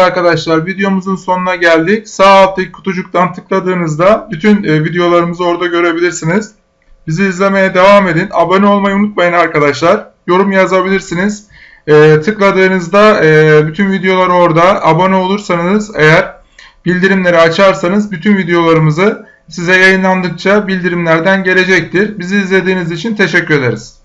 Arkadaşlar videomuzun sonuna geldik. Sağ alttaki kutucuktan tıkladığınızda bütün e, videolarımızı orada görebilirsiniz. Bizi izlemeye devam edin. Abone olmayı unutmayın arkadaşlar. Yorum yazabilirsiniz. E, tıkladığınızda e, bütün videolar orada. Abone olursanız eğer bildirimleri açarsanız bütün videolarımızı size yayınlandıkça bildirimlerden gelecektir. Bizi izlediğiniz için teşekkür ederiz.